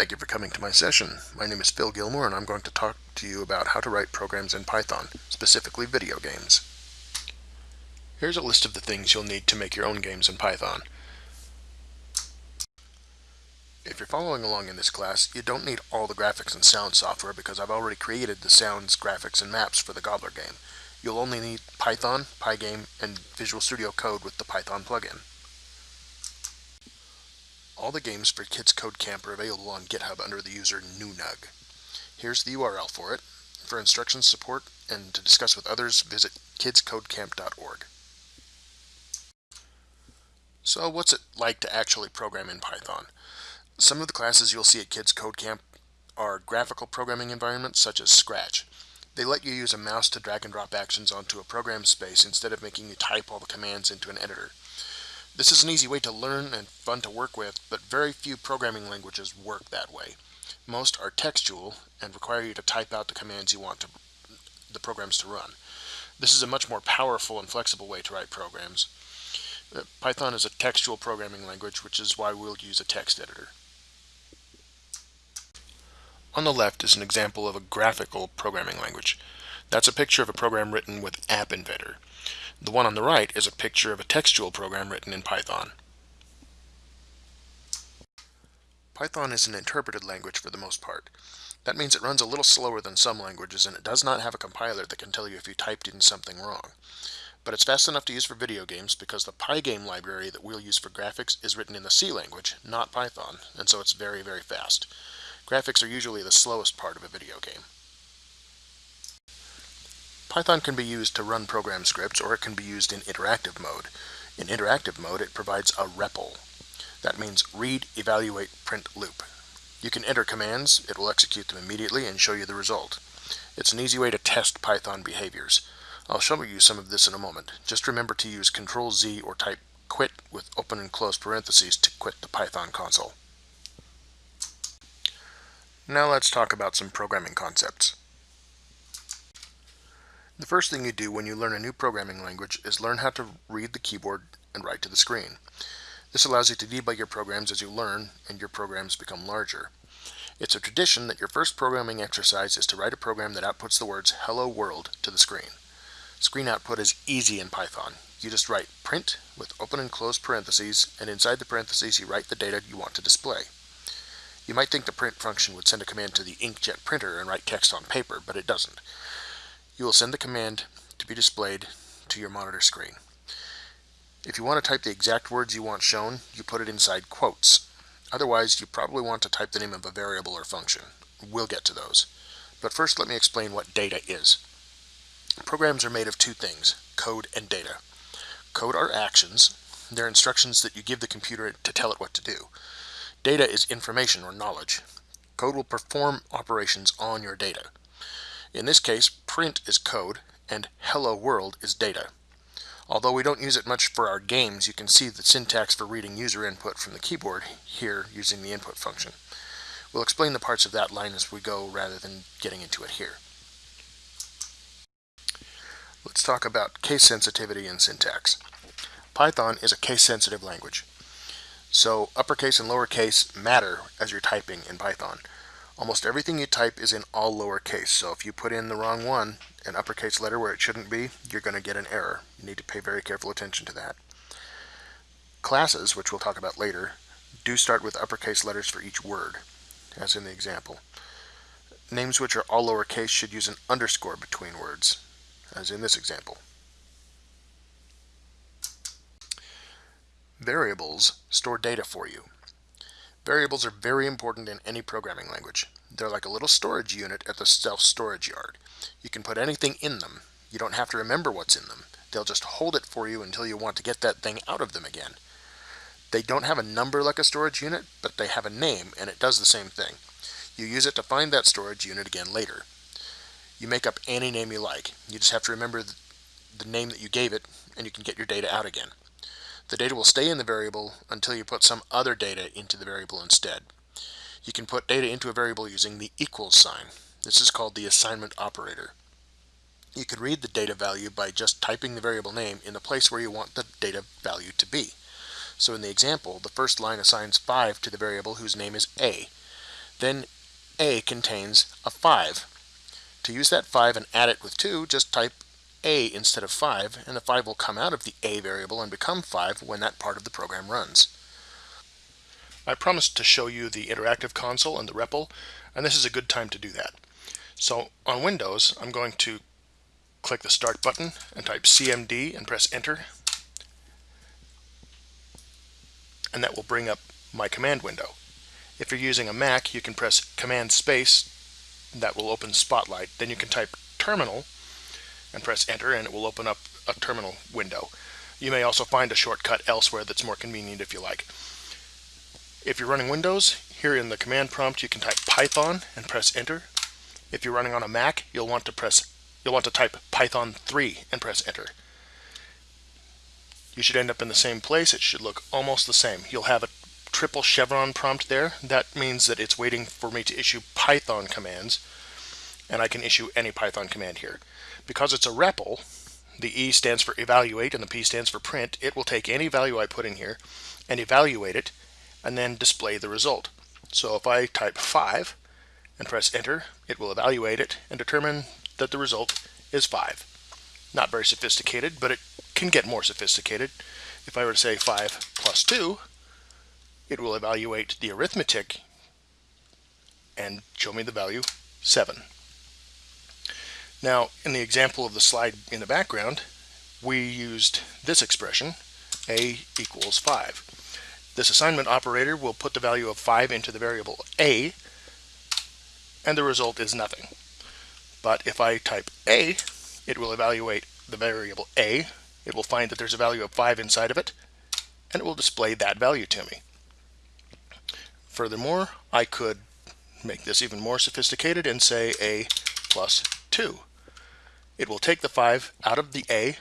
Thank you for coming to my session. My name is Phil Gilmore and I'm going to talk to you about how to write programs in Python, specifically video games. Here's a list of the things you'll need to make your own games in Python. If you're following along in this class, you don't need all the graphics and sound software because I've already created the sounds, graphics, and maps for the Gobbler game. You'll only need Python, Pygame, and Visual Studio Code with the Python plugin. All the games for Kids Code Camp are available on GitHub under the user Nunug. Here's the URL for it. For instructions, support, and to discuss with others, visit kidscodecamp.org. So what's it like to actually program in Python? Some of the classes you'll see at Kids Code Camp are graphical programming environments such as Scratch. They let you use a mouse to drag and drop actions onto a program space instead of making you type all the commands into an editor. This is an easy way to learn and fun to work with, but very few programming languages work that way. Most are textual and require you to type out the commands you want to, the programs to run. This is a much more powerful and flexible way to write programs. Uh, Python is a textual programming language, which is why we'll use a text editor. On the left is an example of a graphical programming language. That's a picture of a program written with App Inventor. The one on the right is a picture of a textual program written in Python. Python is an interpreted language for the most part. That means it runs a little slower than some languages and it does not have a compiler that can tell you if you typed in something wrong. But it's fast enough to use for video games because the Pygame library that we'll use for graphics is written in the C language, not Python, and so it's very, very fast. Graphics are usually the slowest part of a video game. Python can be used to run program scripts or it can be used in interactive mode. In interactive mode it provides a REPL. That means read, evaluate, print loop. You can enter commands, it will execute them immediately and show you the result. It's an easy way to test Python behaviors. I'll show you some of this in a moment. Just remember to use Control Z or type quit with open and close parentheses to quit the Python console. Now let's talk about some programming concepts. The first thing you do when you learn a new programming language is learn how to read the keyboard and write to the screen. This allows you to debug your programs as you learn and your programs become larger. It's a tradition that your first programming exercise is to write a program that outputs the words hello world to the screen. Screen output is easy in Python. You just write print with open and close parentheses and inside the parentheses you write the data you want to display. You might think the print function would send a command to the inkjet printer and write text on paper, but it doesn't. You will send the command to be displayed to your monitor screen. If you want to type the exact words you want shown, you put it inside quotes. Otherwise, you probably want to type the name of a variable or function. We'll get to those. But first, let me explain what data is. Programs are made of two things, code and data. Code are actions. They're instructions that you give the computer to tell it what to do. Data is information or knowledge. Code will perform operations on your data. In this case, print is code and hello world is data. Although we don't use it much for our games, you can see the syntax for reading user input from the keyboard here using the input function. We'll explain the parts of that line as we go rather than getting into it here. Let's talk about case sensitivity and syntax. Python is a case-sensitive language. So uppercase and lowercase matter as you're typing in Python. Almost everything you type is in all lowercase, so if you put in the wrong one, an uppercase letter where it shouldn't be, you're going to get an error. You need to pay very careful attention to that. Classes, which we'll talk about later, do start with uppercase letters for each word, as in the example. Names which are all lowercase should use an underscore between words, as in this example. Variables store data for you. Variables are very important in any programming language. They're like a little storage unit at the self-storage yard. You can put anything in them. You don't have to remember what's in them. They'll just hold it for you until you want to get that thing out of them again. They don't have a number like a storage unit, but they have a name, and it does the same thing. You use it to find that storage unit again later. You make up any name you like. You just have to remember the name that you gave it, and you can get your data out again. The data will stay in the variable until you put some other data into the variable instead. You can put data into a variable using the equals sign. This is called the assignment operator. You can read the data value by just typing the variable name in the place where you want the data value to be. So in the example, the first line assigns 5 to the variable whose name is a. then A contains a 5. To use that 5 and add it with 2, just type A instead of 5, and the 5 will come out of the A variable and become 5 when that part of the program runs. I promised to show you the interactive console and the REPL, and this is a good time to do that. So on Windows, I'm going to click the Start button and type CMD and press Enter. And that will bring up my command window. If you're using a Mac, you can press Command Space, that will open Spotlight. Then you can type Terminal and press Enter and it will open up a terminal window. You may also find a shortcut elsewhere that's more convenient if you like. If you're running Windows, here in the command prompt you can type Python and press enter. If you're running on a Mac, you'll want to press you'll want to type Python 3 and press enter. You should end up in the same place. It should look almost the same. You'll have a triple chevron prompt there. That means that it's waiting for me to issue Python commands and I can issue any Python command here. Because it's a REPL, the E stands for evaluate and the P stands for print, it will take any value I put in here and evaluate it and then display the result. So if I type 5 and press enter, it will evaluate it and determine that the result is 5. Not very sophisticated, but it can get more sophisticated. If I were to say 5 plus 2, it will evaluate the arithmetic and show me the value 7. Now, in the example of the slide in the background, we used this expression, a equals 5. This assignment operator will put the value of 5 into the variable a, and the result is nothing. But if I type a, it will evaluate the variable a, it will find that there's a value of 5 inside of it, and it will display that value to me. Furthermore, I could make this even more sophisticated and say a plus 2. It will take the 5 out of the a,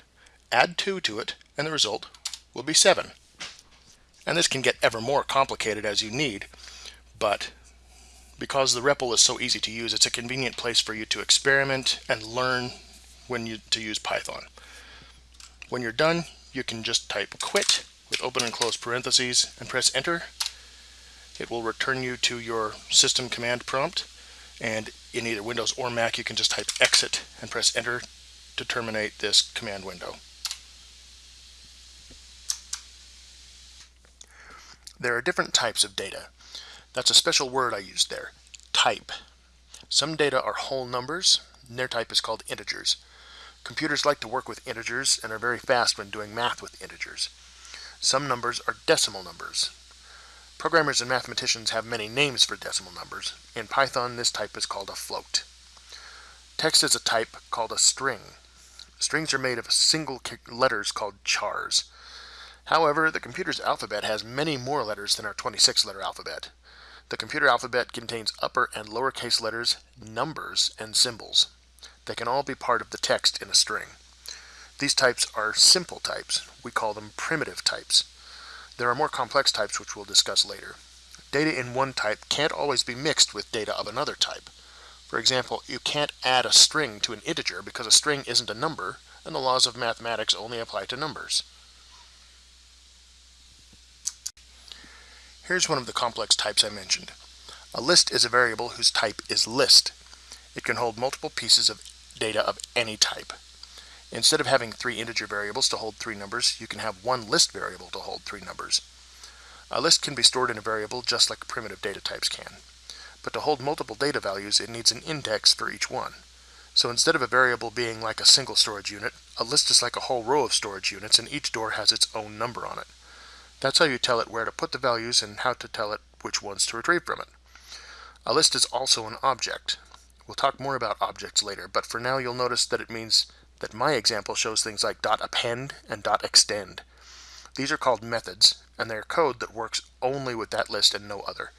add 2 to it, and the result will be 7. And this can get ever more complicated as you need, but because the REPL is so easy to use, it's a convenient place for you to experiment and learn when you to use Python. When you're done, you can just type quit with open and close parentheses and press enter. It will return you to your system command prompt and in either Windows or Mac you can just type exit and press enter to terminate this command window. There are different types of data. That's a special word I used there, type. Some data are whole numbers, and their type is called integers. Computers like to work with integers and are very fast when doing math with integers. Some numbers are decimal numbers. Programmers and mathematicians have many names for decimal numbers. In Python, this type is called a float. Text is a type called a string. Strings are made of single letters called chars. However, the computer's alphabet has many more letters than our 26-letter alphabet. The computer alphabet contains upper and lowercase letters, numbers, and symbols. They can all be part of the text in a string. These types are simple types. We call them primitive types. There are more complex types which we'll discuss later. Data in one type can't always be mixed with data of another type. For example, you can't add a string to an integer because a string isn't a number, and the laws of mathematics only apply to numbers. Here's one of the complex types I mentioned. A list is a variable whose type is list. It can hold multiple pieces of data of any type. Instead of having three integer variables to hold three numbers, you can have one list variable to hold three numbers. A list can be stored in a variable just like primitive data types can. But to hold multiple data values, it needs an index for each one. So instead of a variable being like a single storage unit, a list is like a whole row of storage units and each door has its own number on it. That's how you tell it where to put the values and how to tell it which ones to retrieve from it. A list is also an object. We'll talk more about objects later, but for now you'll notice that it means that my example shows things like .append and .extend. These are called methods, and they're code that works only with that list and no other.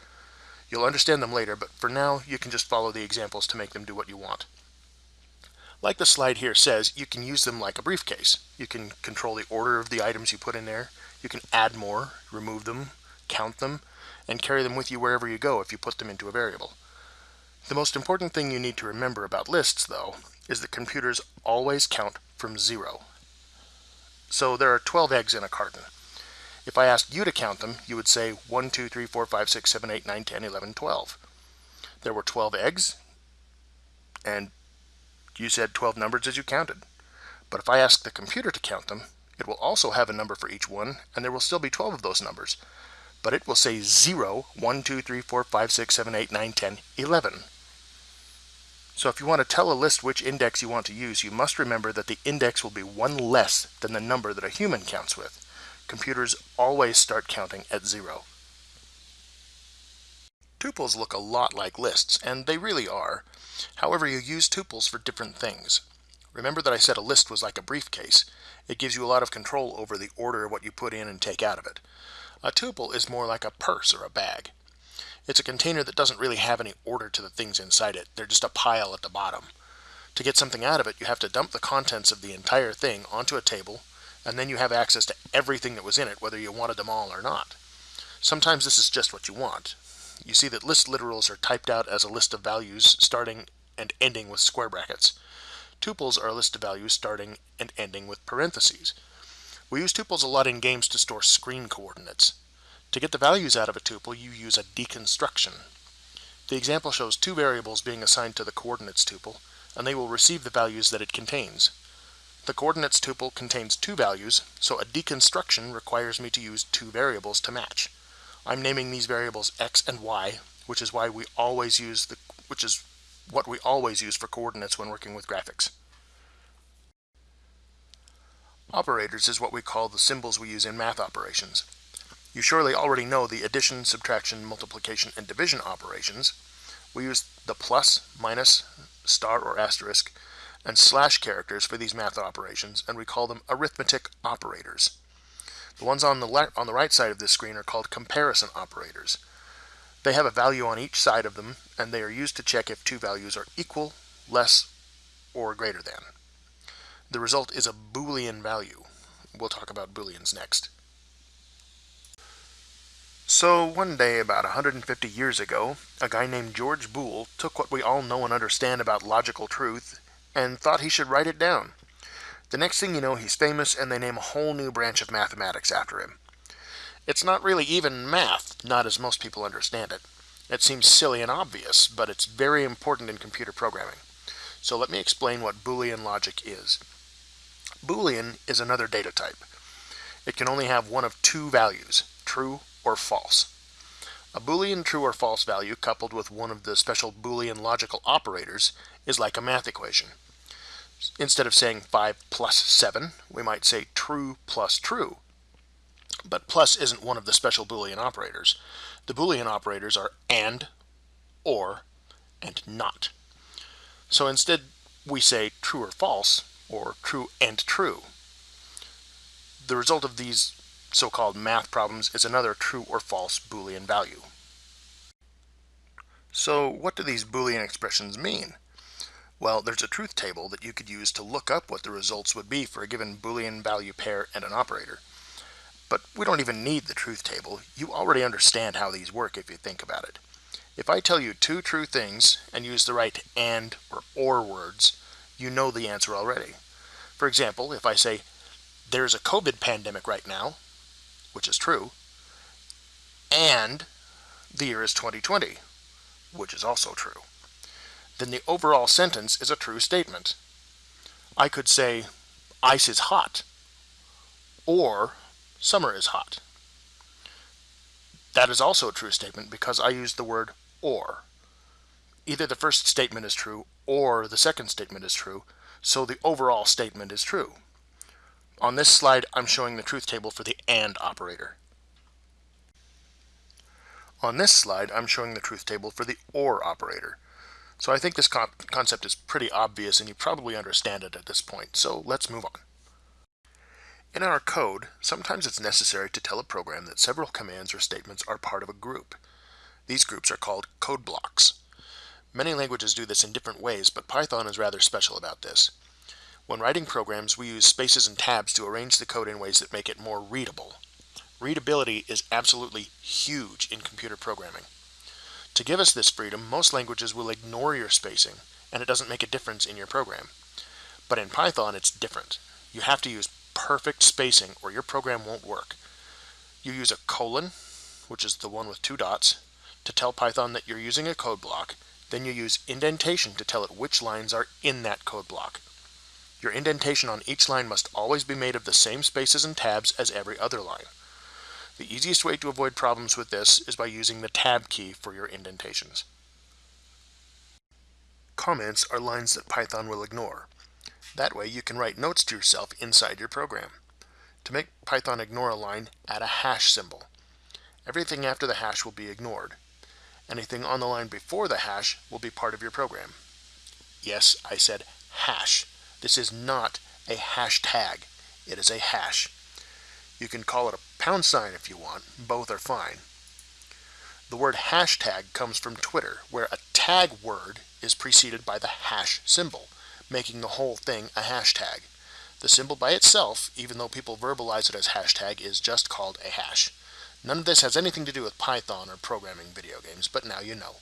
You'll understand them later, but for now you can just follow the examples to make them do what you want. Like the slide here says, you can use them like a briefcase. You can control the order of the items you put in there. You can add more, remove them, count them, and carry them with you wherever you go if you put them into a variable. The most important thing you need to remember about lists, though, is that computers always count from zero. So there are 12 eggs in a carton. If I asked you to count them, you would say 1, 2, 3, 4, 5, 6, 7, 8, 9, 10, 11, 12. there were 12 eggs, and you said 12 numbers as you counted. But if I ask the computer to count them, it will also have a number for each one, and there will still be 12 of those numbers. But it will say 0, 1, 2, 3, 4, 5, 6, 7, 8, 9, 10, 11. So if you want to tell a list which index you want to use, you must remember that the index will be one less than the number that a human counts with. Computers always start counting at zero. Tuples look a lot like lists, and they really are. However, you use tuples for different things. Remember that I said a list was like a briefcase. It gives you a lot of control over the order of what you put in and take out of it. A tuple is more like a purse or a bag. It's a container that doesn't really have any order to the things inside it. They're just a pile at the bottom. To get something out of it, you have to dump the contents of the entire thing onto a table, and then you have access to everything that was in it, whether you wanted them all or not. Sometimes this is just what you want. You see that list literals are typed out as a list of values starting and ending with square brackets. Tuples are a list of values starting and ending with parentheses. We use tuples a lot in games to store screen coordinates. To get the values out of a tuple, you use a deconstruction. The example shows two variables being assigned to the coordinates tuple, and they will receive the values that it contains. The coordinates tuple contains two values, so a deconstruction requires me to use two variables to match. I'm naming these variables x and y, which is why we always use the which is what we always use for coordinates when working with graphics. Operators is what we call the symbols we use in math operations. You surely already know the addition, subtraction, multiplication, and division operations. We use the plus, minus, star or asterisk, and slash characters for these math operations, and we call them arithmetic operators. The ones on the, on the right side of this screen are called comparison operators. They have a value on each side of them, and they are used to check if two values are equal, less, or greater than. The result is a Boolean value. We'll talk about Booleans next. So one day about 150 years ago, a guy named George Boole took what we all know and understand about logical truth and thought he should write it down. The next thing you know, he's famous, and they name a whole new branch of mathematics after him. It's not really even math, not as most people understand it. It seems silly and obvious, but it's very important in computer programming. So let me explain what Boolean logic is. Boolean is another data type. It can only have one of two values, true or false. A Boolean true or false value coupled with one of the special Boolean logical operators is like a math equation. Instead of saying 5 plus 7, we might say true plus true. But plus isn't one of the special Boolean operators. The Boolean operators are AND, OR, and NOT. So instead we say true or false, or true and true. The result of these so-called math problems is another true or false Boolean value. So what do these Boolean expressions mean? Well, there's a truth table that you could use to look up what the results would be for a given Boolean value pair and an operator. But we don't even need the truth table. You already understand how these work if you think about it. If I tell you two true things and use the right AND or OR words, you know the answer already. For example, if I say, there's a COVID pandemic right now, which is true, and the year is 2020, which is also true then the overall sentence is a true statement. I could say, ice is hot, or summer is hot. That is also a true statement because I used the word or. Either the first statement is true or the second statement is true, so the overall statement is true. On this slide, I'm showing the truth table for the AND operator. On this slide, I'm showing the truth table for the OR operator. So I think this con concept is pretty obvious and you probably understand it at this point, so let's move on. In our code, sometimes it's necessary to tell a program that several commands or statements are part of a group. These groups are called code blocks. Many languages do this in different ways, but Python is rather special about this. When writing programs, we use spaces and tabs to arrange the code in ways that make it more readable. Readability is absolutely huge in computer programming. To give us this freedom, most languages will ignore your spacing, and it doesn't make a difference in your program. But in Python, it's different. You have to use perfect spacing or your program won't work. You use a colon, which is the one with two dots, to tell Python that you're using a code block, then you use indentation to tell it which lines are in that code block. Your indentation on each line must always be made of the same spaces and tabs as every other line. The easiest way to avoid problems with this is by using the tab key for your indentations. Comments are lines that Python will ignore. That way you can write notes to yourself inside your program. To make Python ignore a line, add a hash symbol. Everything after the hash will be ignored. Anything on the line before the hash will be part of your program. Yes, I said hash. This is not a hashtag. It is a hash. You can call it a pound sign if you want. Both are fine. The word hashtag comes from Twitter, where a tag word is preceded by the hash symbol, making the whole thing a hashtag. The symbol by itself, even though people verbalize it as hashtag, is just called a hash. None of this has anything to do with Python or programming video games, but now you know.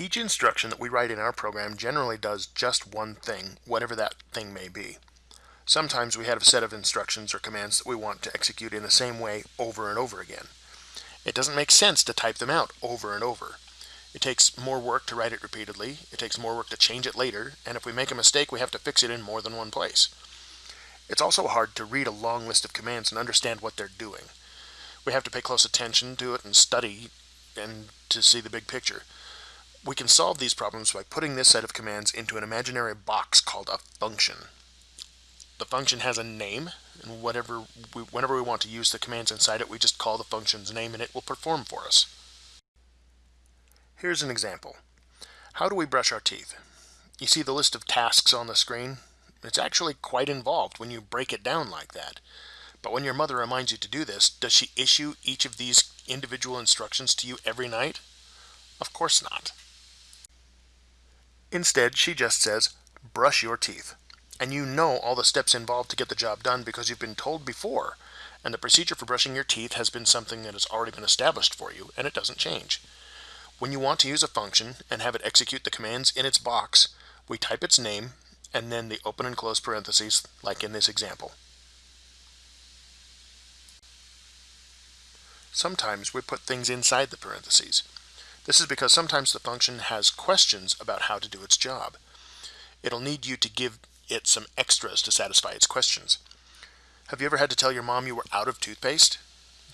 Each instruction that we write in our program generally does just one thing, whatever that thing may be. Sometimes we have a set of instructions or commands that we want to execute in the same way over and over again. It doesn't make sense to type them out over and over. It takes more work to write it repeatedly, it takes more work to change it later, and if we make a mistake we have to fix it in more than one place. It's also hard to read a long list of commands and understand what they're doing. We have to pay close attention to it and study and to see the big picture. We can solve these problems by putting this set of commands into an imaginary box called a function. The function has a name, and whatever we, whenever we want to use the commands inside it, we just call the function's name and it will perform for us. Here's an example. How do we brush our teeth? You see the list of tasks on the screen? It's actually quite involved when you break it down like that. But when your mother reminds you to do this, does she issue each of these individual instructions to you every night? Of course not. Instead, she just says, brush your teeth. And you know all the steps involved to get the job done because you've been told before. And the procedure for brushing your teeth has been something that has already been established for you, and it doesn't change. When you want to use a function and have it execute the commands in its box, we type its name and then the open and close parentheses, like in this example. Sometimes we put things inside the parentheses. This is because sometimes the function has questions about how to do its job. It'll need you to give it some extras to satisfy its questions. Have you ever had to tell your mom you were out of toothpaste?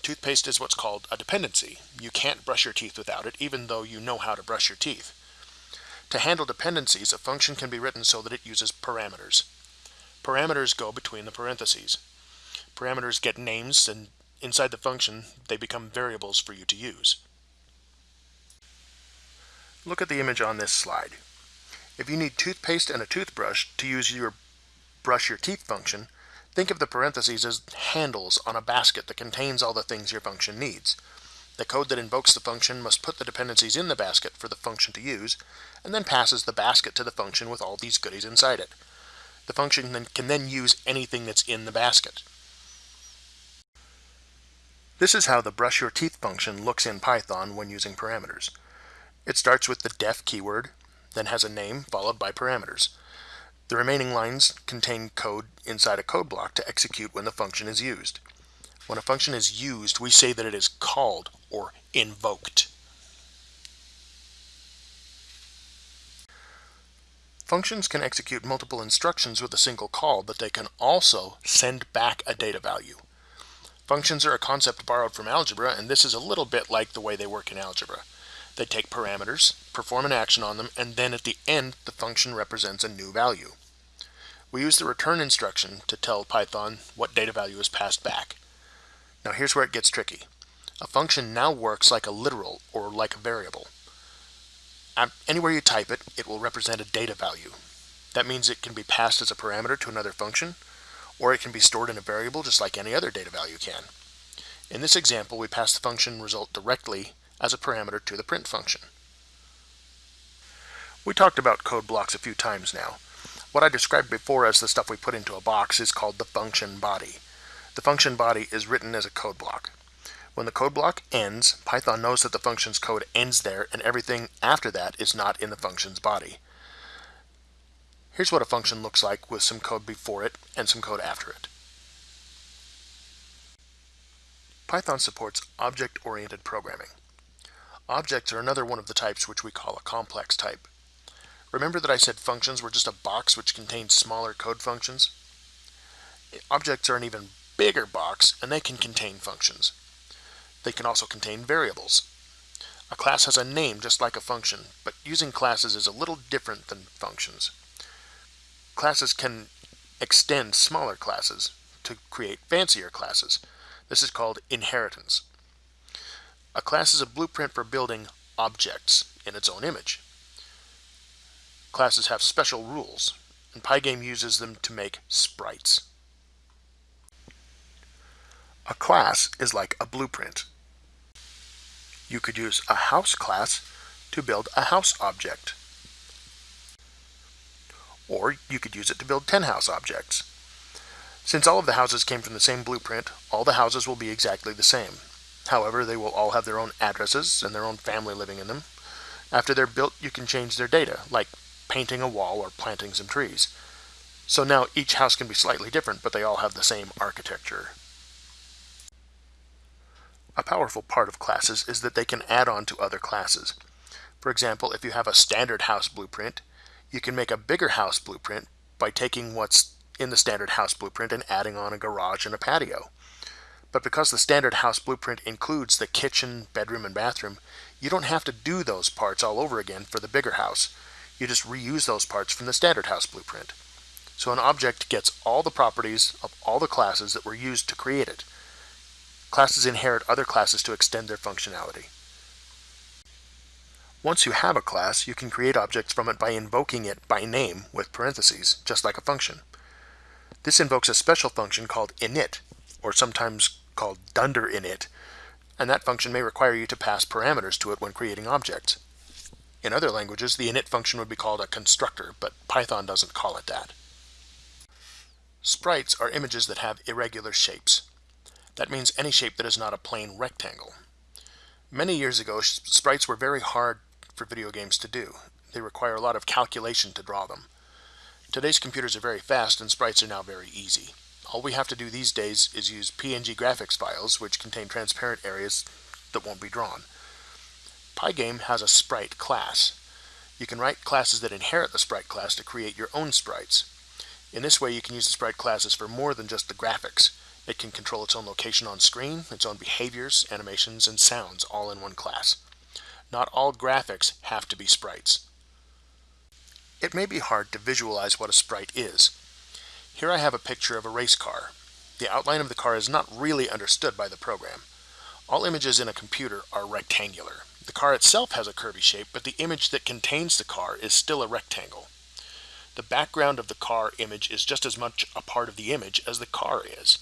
Toothpaste is what's called a dependency. You can't brush your teeth without it, even though you know how to brush your teeth. To handle dependencies, a function can be written so that it uses parameters. Parameters go between the parentheses. Parameters get names, and inside the function, they become variables for you to use. Look at the image on this slide. If you need toothpaste and a toothbrush to use your brush your teeth function, think of the parentheses as handles on a basket that contains all the things your function needs. The code that invokes the function must put the dependencies in the basket for the function to use, and then passes the basket to the function with all these goodies inside it. The function then can then use anything that's in the basket. This is how the brush your teeth function looks in Python when using parameters. It starts with the def keyword, then has a name followed by parameters. The remaining lines contain code inside a code block to execute when the function is used. When a function is used, we say that it is called or invoked. Functions can execute multiple instructions with a single call, but they can also send back a data value. Functions are a concept borrowed from algebra, and this is a little bit like the way they work in algebra. They take parameters, perform an action on them, and then at the end, the function represents a new value. We use the return instruction to tell Python what data value is passed back. Now here's where it gets tricky. A function now works like a literal or like a variable. Um, anywhere you type it, it will represent a data value. That means it can be passed as a parameter to another function, or it can be stored in a variable just like any other data value can. In this example, we pass the function result directly as a parameter to the print function. We talked about code blocks a few times now. What I described before as the stuff we put into a box is called the function body. The function body is written as a code block. When the code block ends, Python knows that the function's code ends there and everything after that is not in the function's body. Here's what a function looks like with some code before it and some code after it. Python supports object-oriented programming. Objects are another one of the types which we call a complex type. Remember that I said functions were just a box which contains smaller code functions? Objects are an even bigger box and they can contain functions. They can also contain variables. A class has a name just like a function, but using classes is a little different than functions. Classes can extend smaller classes to create fancier classes. This is called inheritance. A class is a blueprint for building objects in its own image. Classes have special rules, and Pygame uses them to make sprites. A class is like a blueprint. You could use a house class to build a house object. Or you could use it to build 10 house objects. Since all of the houses came from the same blueprint, all the houses will be exactly the same. However, they will all have their own addresses and their own family living in them. After they're built, you can change their data, like painting a wall or planting some trees. So now each house can be slightly different, but they all have the same architecture. A powerful part of classes is that they can add on to other classes. For example, if you have a standard house blueprint, you can make a bigger house blueprint by taking what's in the standard house blueprint and adding on a garage and a patio. But because the standard house blueprint includes the kitchen, bedroom, and bathroom, you don't have to do those parts all over again for the bigger house. You just reuse those parts from the standard house blueprint. So an object gets all the properties of all the classes that were used to create it. Classes inherit other classes to extend their functionality. Once you have a class, you can create objects from it by invoking it by name with parentheses, just like a function. This invokes a special function called init, or sometimes called dunder init, and that function may require you to pass parameters to it when creating objects. In other languages, the init function would be called a constructor, but Python doesn't call it that. Sprites are images that have irregular shapes. That means any shape that is not a plain rectangle. Many years ago, sprites were very hard for video games to do. They require a lot of calculation to draw them. Today's computers are very fast and sprites are now very easy. All we have to do these days is use PNG graphics files, which contain transparent areas that won't be drawn. Pygame has a sprite class. You can write classes that inherit the sprite class to create your own sprites. In this way, you can use the sprite classes for more than just the graphics. It can control its own location on screen, its own behaviors, animations, and sounds all in one class. Not all graphics have to be sprites. It may be hard to visualize what a sprite is. Here I have a picture of a race car. The outline of the car is not really understood by the program. All images in a computer are rectangular. The car itself has a curvy shape, but the image that contains the car is still a rectangle. The background of the car image is just as much a part of the image as the car is.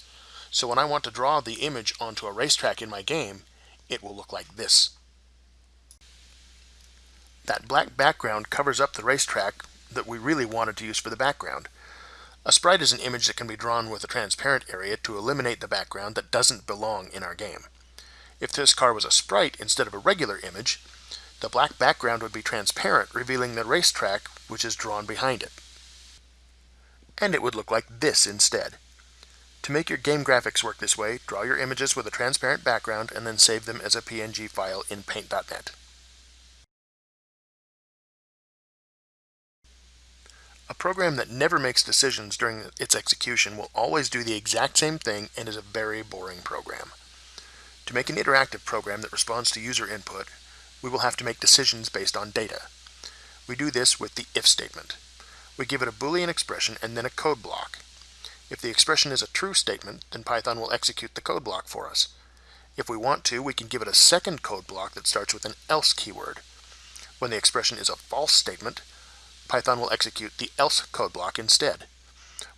So when I want to draw the image onto a racetrack in my game, it will look like this. That black background covers up the racetrack that we really wanted to use for the background. A sprite is an image that can be drawn with a transparent area to eliminate the background that doesn't belong in our game. If this car was a sprite instead of a regular image, the black background would be transparent, revealing the racetrack which is drawn behind it. And it would look like this instead. To make your game graphics work this way, draw your images with a transparent background and then save them as a PNG file in Paint.net. A program that never makes decisions during its execution will always do the exact same thing and is a very boring program. To make an interactive program that responds to user input, we will have to make decisions based on data. We do this with the if statement. We give it a Boolean expression and then a code block. If the expression is a true statement, then Python will execute the code block for us. If we want to, we can give it a second code block that starts with an else keyword. When the expression is a false statement, Python will execute the else code block instead.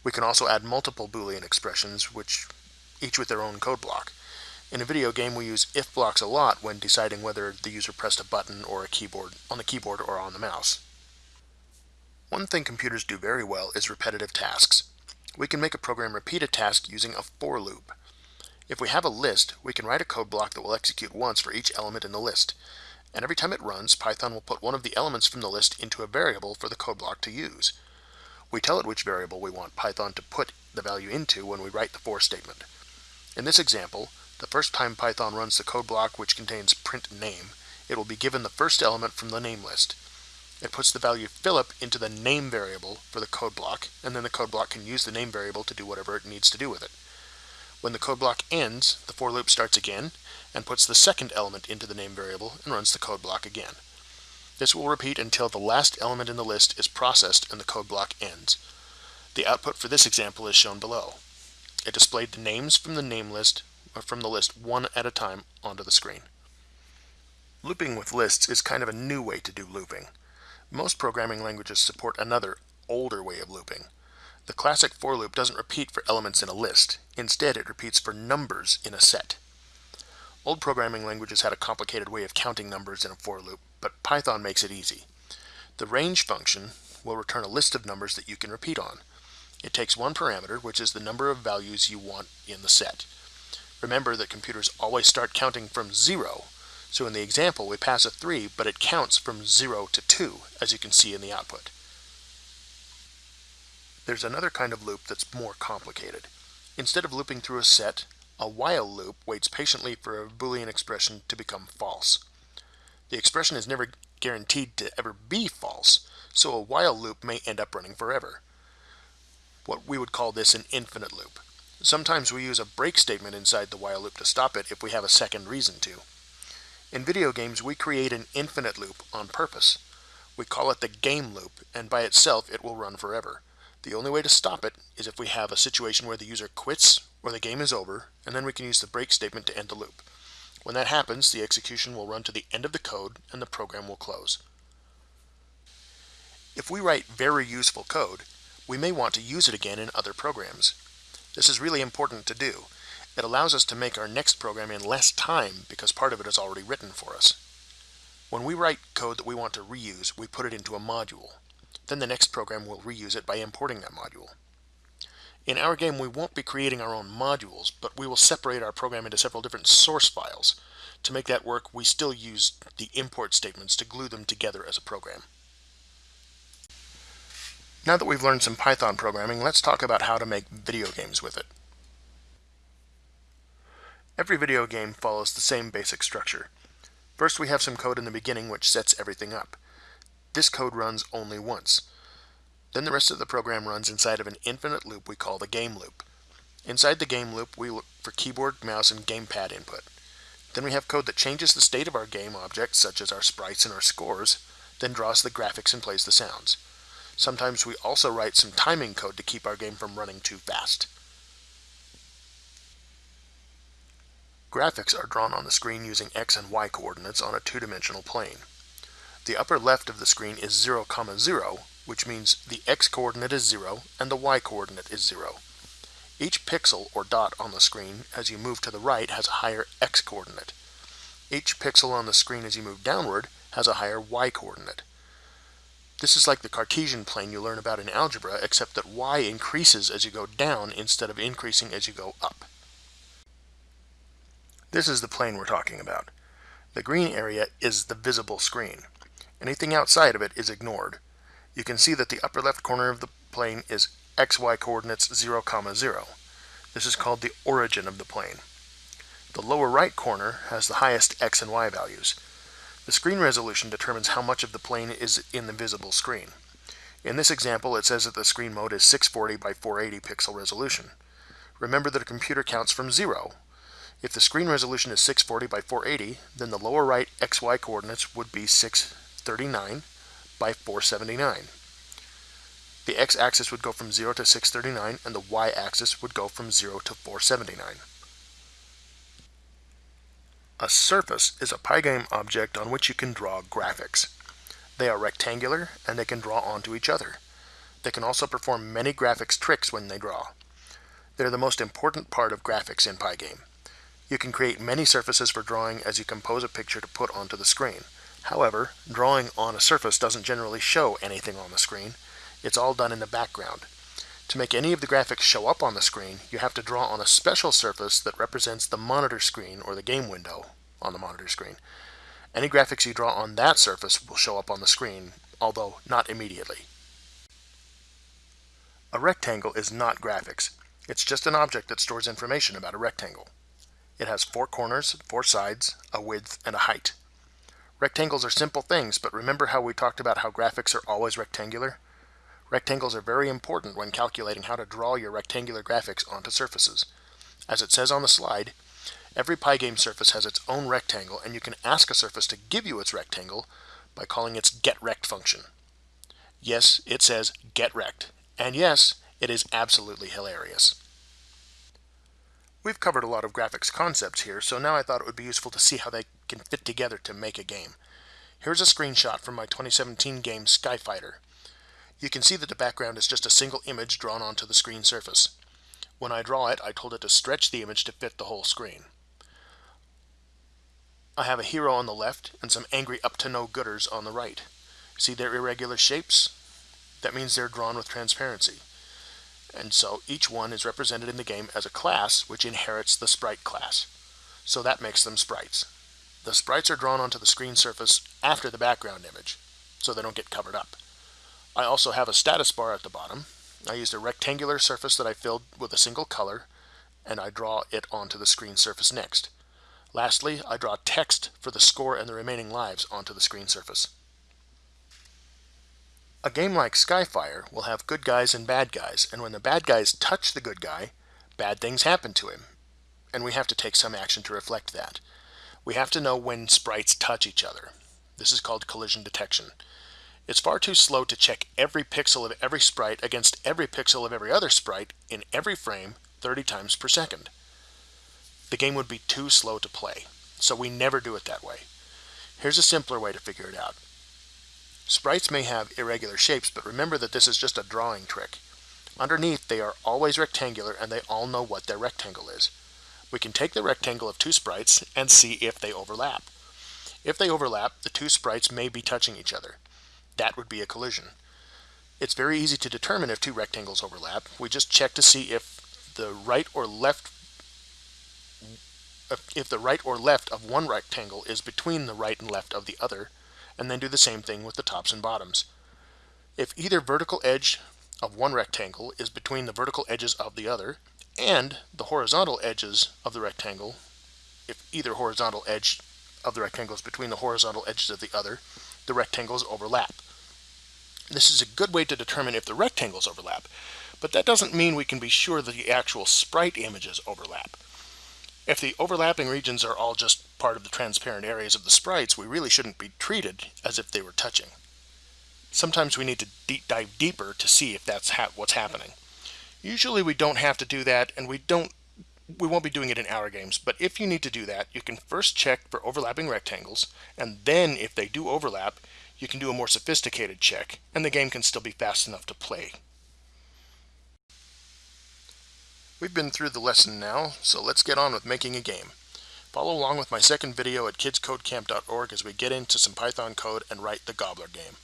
We can also add multiple Boolean expressions, which each with their own code block. In a video game, we use if blocks a lot when deciding whether the user pressed a button or a keyboard on the keyboard or on the mouse. One thing computers do very well is repetitive tasks. We can make a program repeat a task using a for loop. If we have a list, we can write a code block that will execute once for each element in the list and every time it runs, Python will put one of the elements from the list into a variable for the code block to use. We tell it which variable we want Python to put the value into when we write the for statement. In this example, The first time Python runs the code block which contains print name, it will be given the first element from the name list. It puts the value Philip into the name variable for the code block, and then the code block can use the name variable to do whatever it needs to do with it. When the code block ends, the for loop starts again and puts the second element into the name variable and runs the code block again. This will repeat until the last element in the list is processed and the code block ends. The output for this example is shown below. It displayed the names from the name list or from the list one at a time onto the screen. Looping with lists is kind of a new way to do looping. Most programming languages support another, older way of looping. The classic for loop doesn't repeat for elements in a list. Instead, it repeats for numbers in a set. Old programming languages had a complicated way of counting numbers in a for loop, but Python makes it easy. The range function will return a list of numbers that you can repeat on. It takes one parameter, which is the number of values you want in the set. Remember that computers always start counting from zero, so in the example we pass a 3, but it counts from 0 to 2, as you can see in the output. There's another kind of loop that's more complicated. Instead of looping through a set, a while loop waits patiently for a Boolean expression to become false. The expression is never guaranteed to ever be false, so a while loop may end up running forever. What we would call this an infinite loop. Sometimes we use a break statement inside the while loop to stop it if we have a second reason to. In video games, we create an infinite loop on purpose. We call it the game loop, and by itself it will run forever. The only way to stop it is if we have a situation where the user quits or the game is over, and then we can use the break statement to end the loop. When that happens, the execution will run to the end of the code and the program will close. If we write very useful code, we may want to use it again in other programs. This is really important to do. It allows us to make our next program in less time because part of it is already written for us. When we write code that we want to reuse, we put it into a module. Then the next program will reuse it by importing that module. In our game, we won't be creating our own modules, but we will separate our program into several different source files. To make that work, we still use the import statements to glue them together as a program. Now that we've learned some Python programming, let's talk about how to make video games with it. Every video game follows the same basic structure. First we have some code in the beginning which sets everything up. This code runs only once. Then the rest of the program runs inside of an infinite loop we call the game loop. Inside the game loop we look for keyboard, mouse, and gamepad input. Then we have code that changes the state of our game objects, such as our sprites and our scores, then draws the graphics and plays the sounds. Sometimes we also write some timing code to keep our game from running too fast. Graphics are drawn on the screen using x and y coordinates on a two-dimensional plane. The upper left of the screen is 0, 0, which means the x-coordinate is 0 and the y-coordinate is 0. Each pixel or dot on the screen as you move to the right has a higher x-coordinate. Each pixel on the screen as you move downward has a higher y-coordinate. This is like the Cartesian plane you learn about in algebra, except that y increases as you go down instead of increasing as you go up. This is the plane we're talking about. The green area is the visible screen. Anything outside of it is ignored. You can see that the upper left corner of the plane is xy coordinates 0, 0. This is called the origin of the plane. The lower right corner has the highest x and y values. The screen resolution determines how much of the plane is in the visible screen. In this example, it says that the screen mode is 640 by 480 pixel resolution. Remember that a computer counts from 0. If the screen resolution is 640 by 480, then the lower right xy coordinates would be 639 by 479. The x-axis would go from 0 to 639, and the y-axis would go from 0 to 479. A surface is a Pygame object on which you can draw graphics. They are rectangular and they can draw onto each other. They can also perform many graphics tricks when they draw. They're the most important part of graphics in Pygame. You can create many surfaces for drawing as you compose a picture to put onto the screen. However, drawing on a surface doesn't generally show anything on the screen. It's all done in the background. To make any of the graphics show up on the screen, you have to draw on a special surface that represents the monitor screen or the game window on the monitor screen. Any graphics you draw on that surface will show up on the screen, although not immediately. A rectangle is not graphics. It's just an object that stores information about a rectangle. It has four corners, four sides, a width, and a height. Rectangles are simple things, but remember how we talked about how graphics are always rectangular? Rectangles are very important when calculating how to draw your rectangular graphics onto surfaces. As it says on the slide, every Pygame surface has its own rectangle, and you can ask a surface to give you its rectangle by calling its getRect function. Yes, it says getRect, and yes, it is absolutely hilarious. We've covered a lot of graphics concepts here, so now I thought it would be useful to see how they can fit together to make a game. Here's a screenshot from my 2017 game Skyfighter. You can see that the background is just a single image drawn onto the screen surface. When I draw it, I told it to stretch the image to fit the whole screen. I have a hero on the left and some angry up-to-no-gooders on the right. See their irregular shapes? That means they're drawn with transparency and so each one is represented in the game as a class which inherits the sprite class. So that makes them sprites. The sprites are drawn onto the screen surface after the background image, so they don't get covered up. I also have a status bar at the bottom. I used a rectangular surface that I filled with a single color, and I draw it onto the screen surface next. Lastly, I draw text for the score and the remaining lives onto the screen surface. A game like Skyfire will have good guys and bad guys, and when the bad guys touch the good guy, bad things happen to him. And we have to take some action to reflect that. We have to know when sprites touch each other. This is called collision detection. It's far too slow to check every pixel of every sprite against every pixel of every other sprite in every frame 30 times per second. The game would be too slow to play, so we never do it that way. Here's a simpler way to figure it out. Sprites may have irregular shapes, but remember that this is just a drawing trick. Underneath, they are always rectangular and they all know what their rectangle is. We can take the rectangle of two sprites and see if they overlap. If they overlap, the two sprites may be touching each other. That would be a collision. It's very easy to determine if two rectangles overlap. We just check to see if the right or left if the right or left of one rectangle is between the right and left of the other, and then do the same thing with the tops and bottoms. If either vertical edge of one rectangle is between the vertical edges of the other, and the horizontal edges of the rectangle, if either horizontal edge of the rectangle is between the horizontal edges of the other, the rectangles overlap. This is a good way to determine if the rectangles overlap, but that doesn't mean we can be sure that the actual sprite images overlap. If the overlapping regions are all just part of the transparent areas of the sprites, we really shouldn't be treated as if they were touching. Sometimes we need to deep dive deeper to see if that's ha what's happening. Usually we don't have to do that, and we don't we won't be doing it in our games, but if you need to do that, you can first check for overlapping rectangles, and then if they do overlap, you can do a more sophisticated check, and the game can still be fast enough to play. We've been through the lesson now, so let's get on with making a game. Follow along with my second video at kidscodecamp.org as we get into some Python code and write the Gobbler game.